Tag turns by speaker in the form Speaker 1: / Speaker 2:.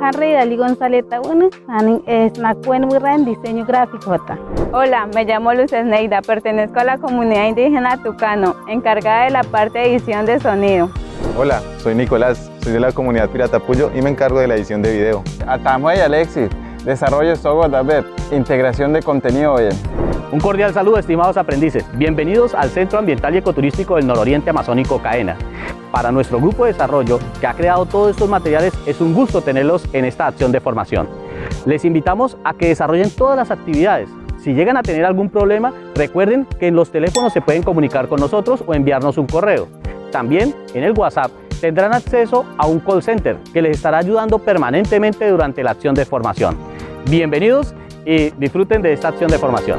Speaker 1: Harry Dali González bueno, es en diseño gráfico.
Speaker 2: Hola, me llamo Luz Esneida, pertenezco a la comunidad indígena Tucano, encargada de la parte de edición de sonido.
Speaker 3: Hola, soy Nicolás, soy de la comunidad Pirata Puyo y me encargo de la edición de video.
Speaker 4: Atamuey Alexis, desarrollo software web, integración de contenido web.
Speaker 5: Un cordial saludo estimados aprendices, bienvenidos al Centro Ambiental y Ecoturístico del Nororiente Amazónico CAENA. Para nuestro grupo de desarrollo que ha creado todos estos materiales es un gusto tenerlos en esta acción de formación. Les invitamos a que desarrollen todas las actividades. Si llegan a tener algún problema, recuerden que en los teléfonos se pueden comunicar con nosotros o enviarnos un correo. También en el WhatsApp tendrán acceso a un call center que les estará ayudando permanentemente durante la acción de formación. Bienvenidos y disfruten de esta acción de formación.